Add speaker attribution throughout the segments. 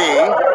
Speaker 1: Sim.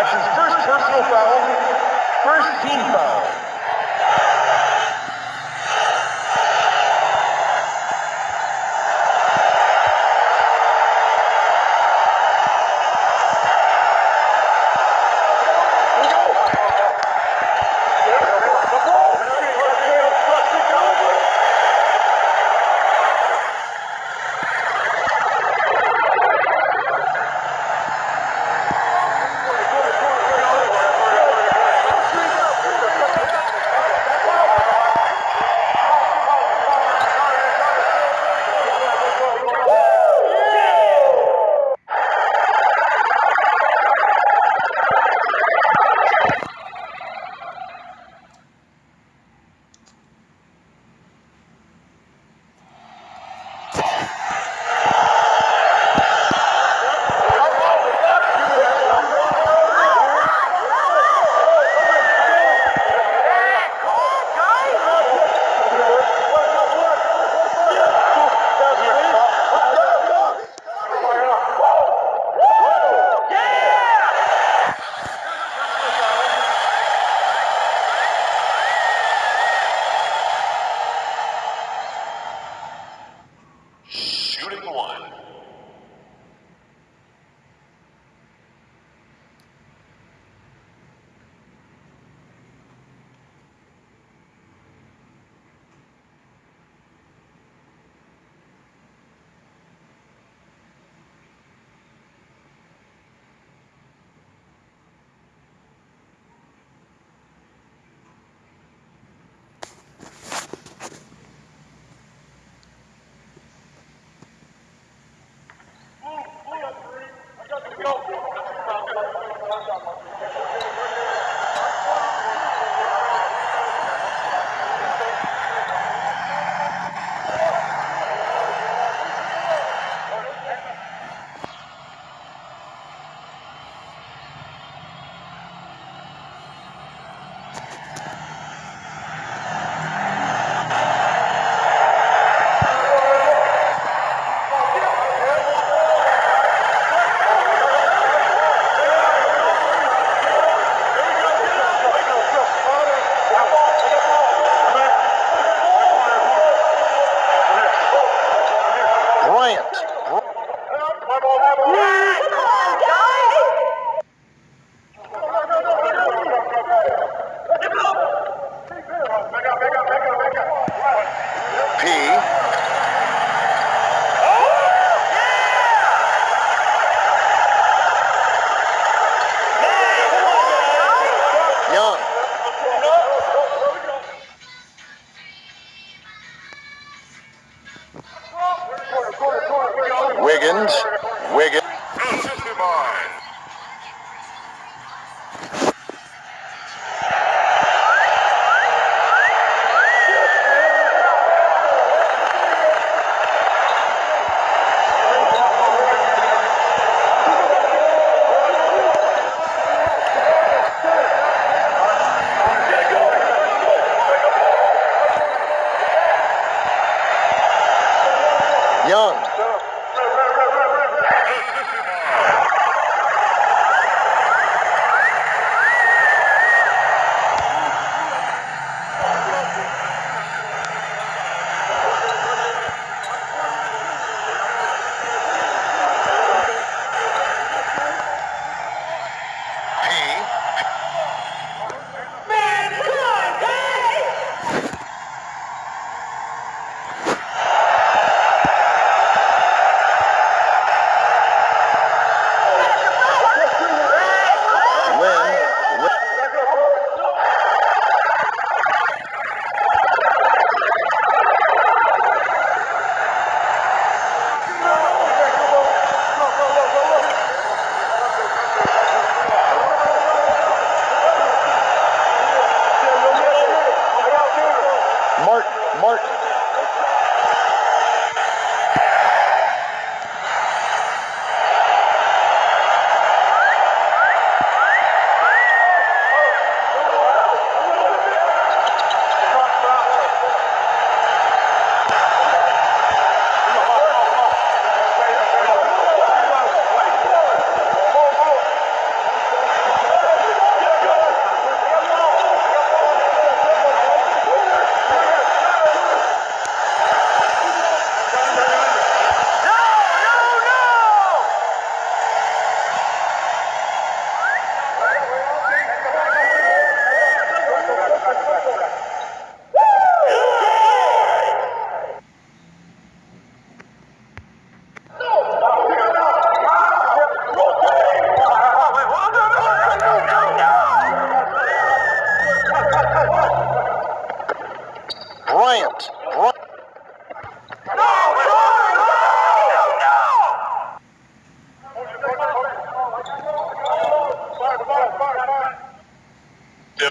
Speaker 1: That's his first personal foul, first team foul.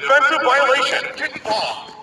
Speaker 2: Defensive violation. Kick off.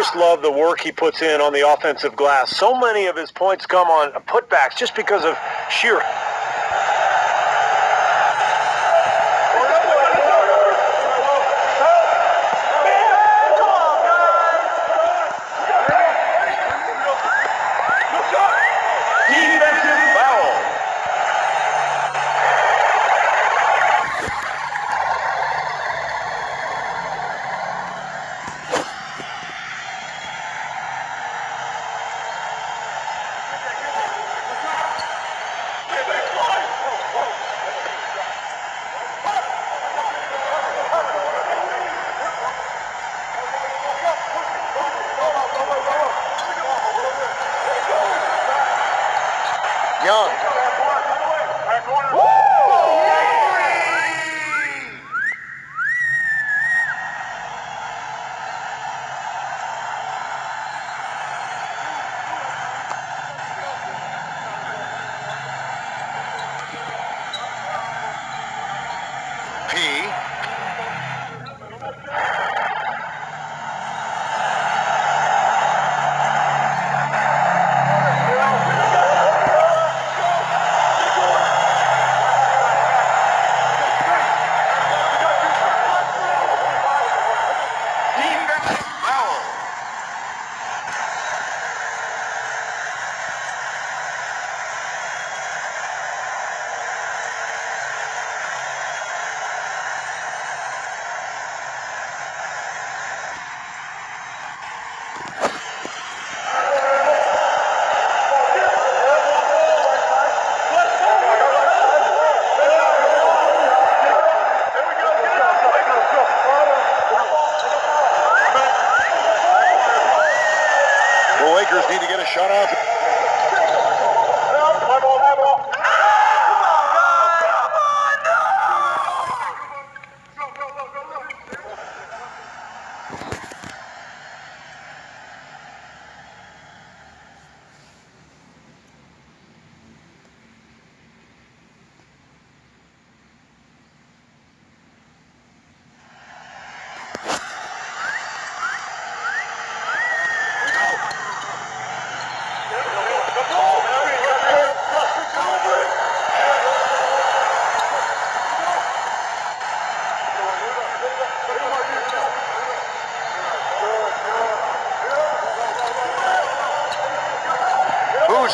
Speaker 1: Just love the work he puts in on the offensive glass. So many of his points come on putbacks just because of sheer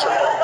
Speaker 3: pressure.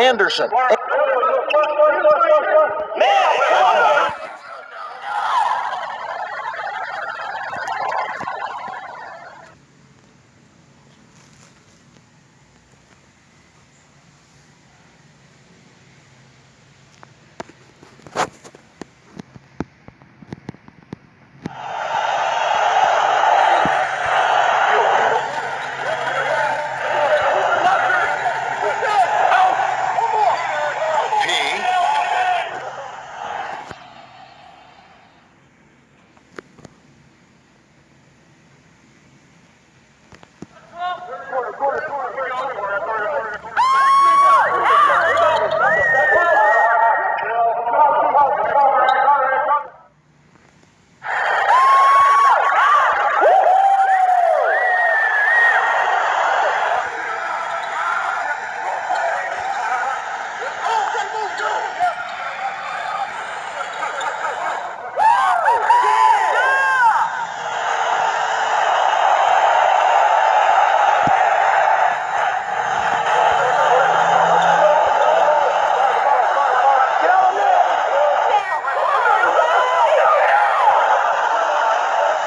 Speaker 4: Anderson.
Speaker 5: P.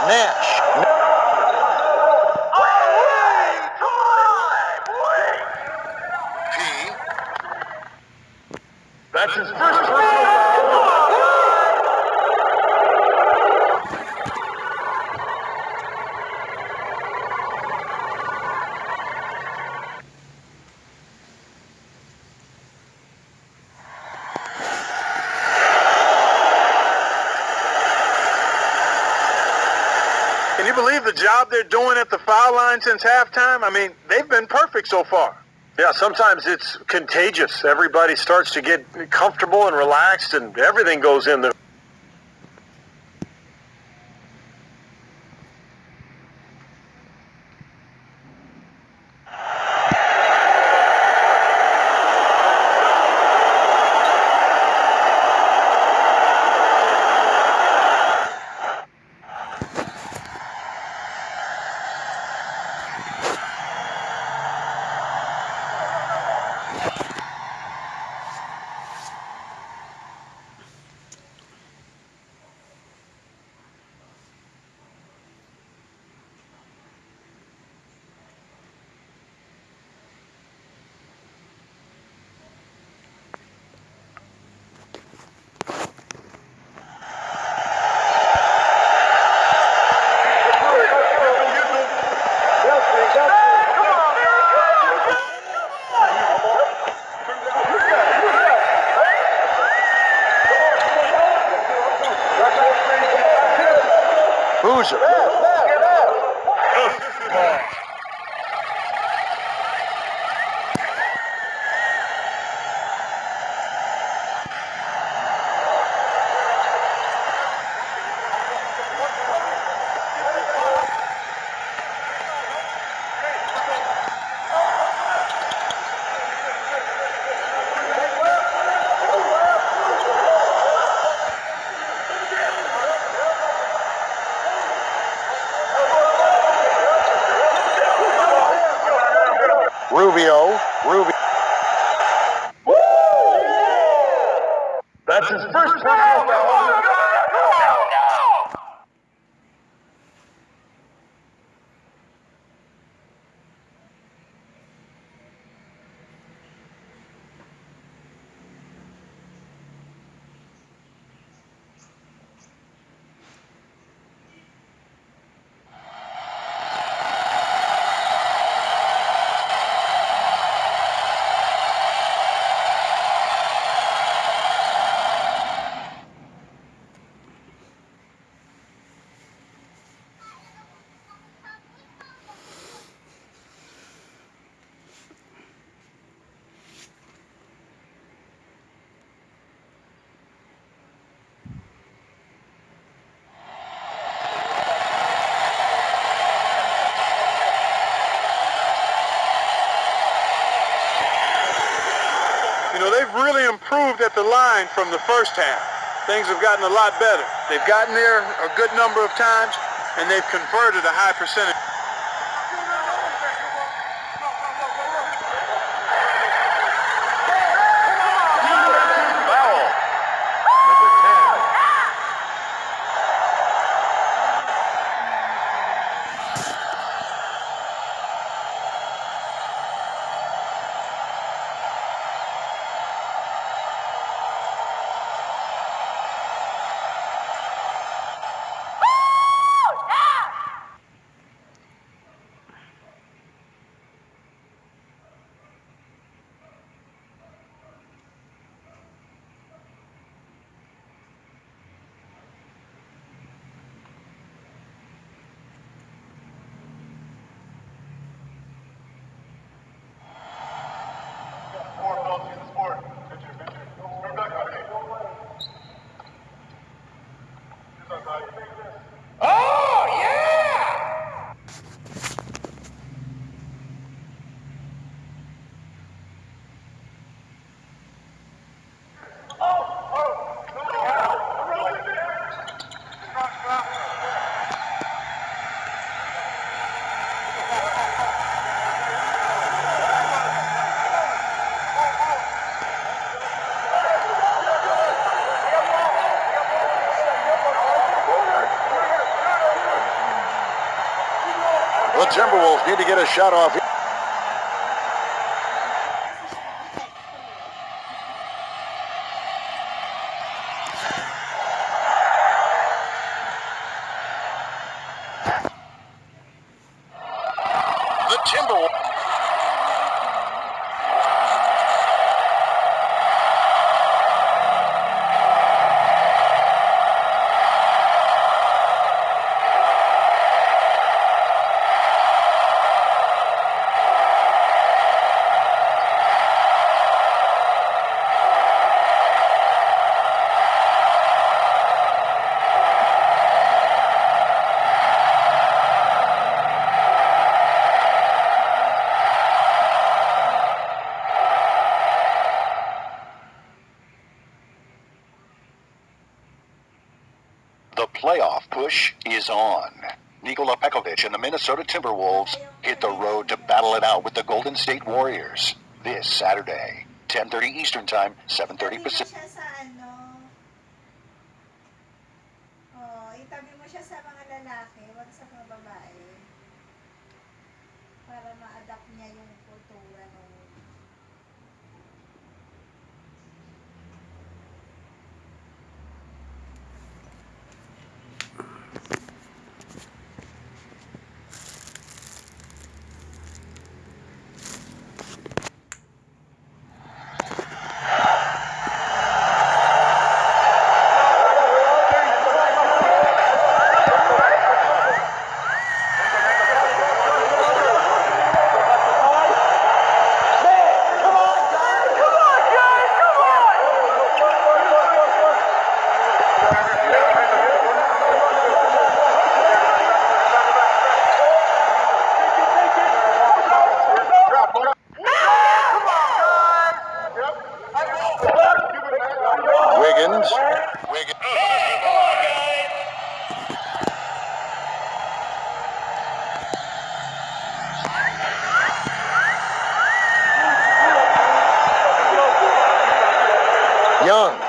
Speaker 4: Nash.
Speaker 5: P.
Speaker 1: That's his first personal foul.
Speaker 6: Can you believe the job they're doing at the foul line since halftime? I mean, they've been perfect so far. Yeah, sometimes it's contagious. Everybody starts to get comfortable and relaxed, and everything goes in the improved at the line from the first half. Things have gotten a lot better. They've gotten there a good number of times, and they've converted a high percentage.
Speaker 2: Need to get a shot off.
Speaker 4: The Timberwolves. The playoff push is on. Nikola Pekovic and the Minnesota Timberwolves hit the road to battle it out with the Golden State Warriors this Saturday, 10:30 Eastern Time, 7:30 Pacific.
Speaker 7: 년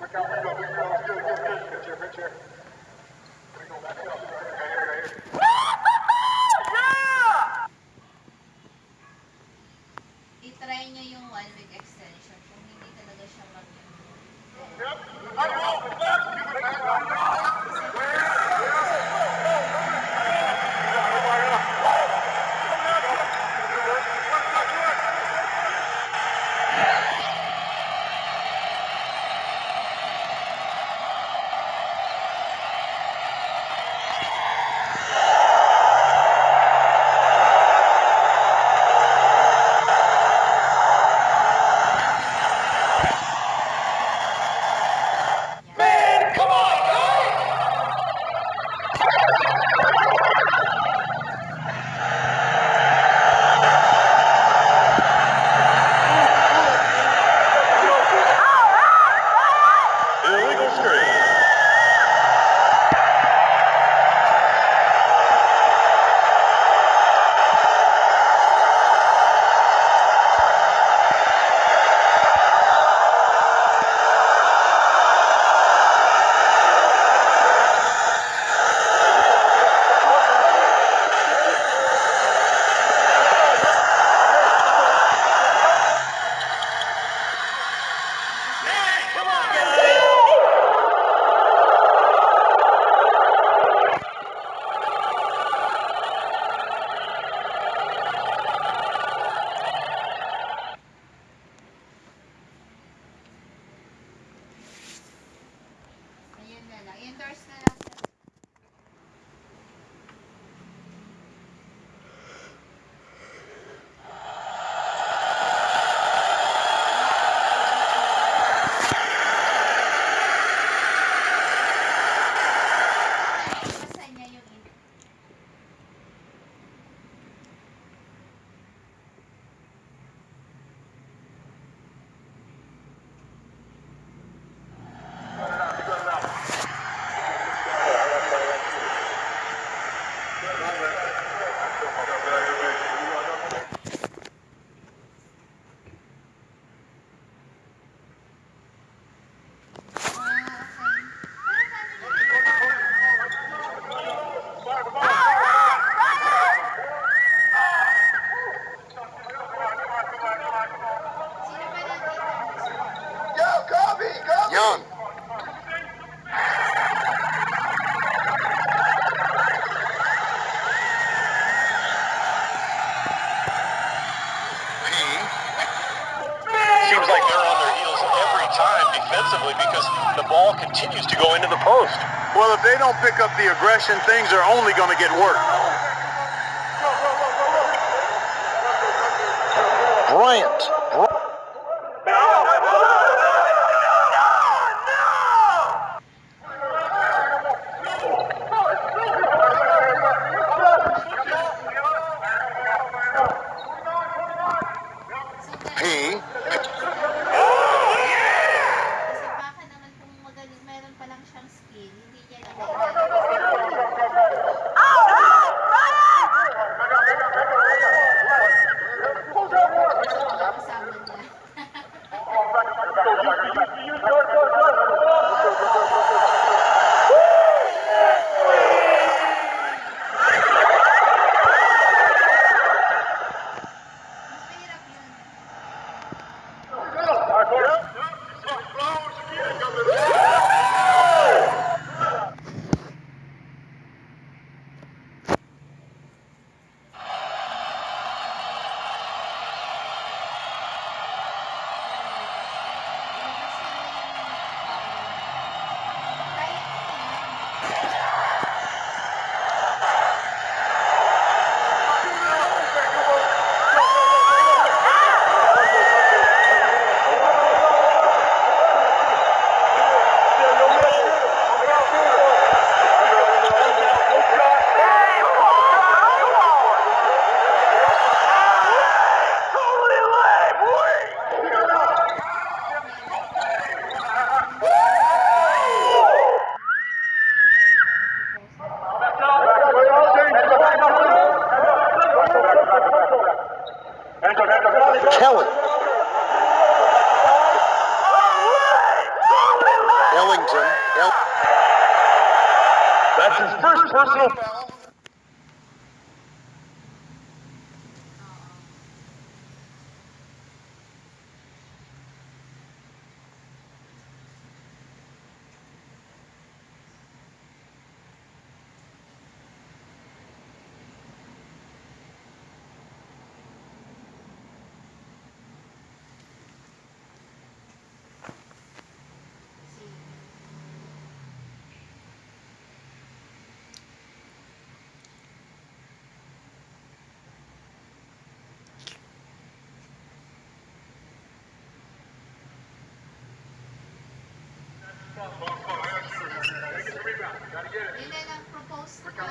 Speaker 7: Look
Speaker 2: out, look out, look
Speaker 8: out. Good, good, good.
Speaker 4: Good chair,
Speaker 2: good chair. Here
Speaker 9: I-try nyo yung one-week extension kung hindi talaga siya
Speaker 2: mag-enroll. Yep. Ano? Time defensively because the ball continues to go into the post. Well, if they don't pick up the aggression, things are only going to get worse.
Speaker 4: Bryant.
Speaker 2: Yun na lang propose ko.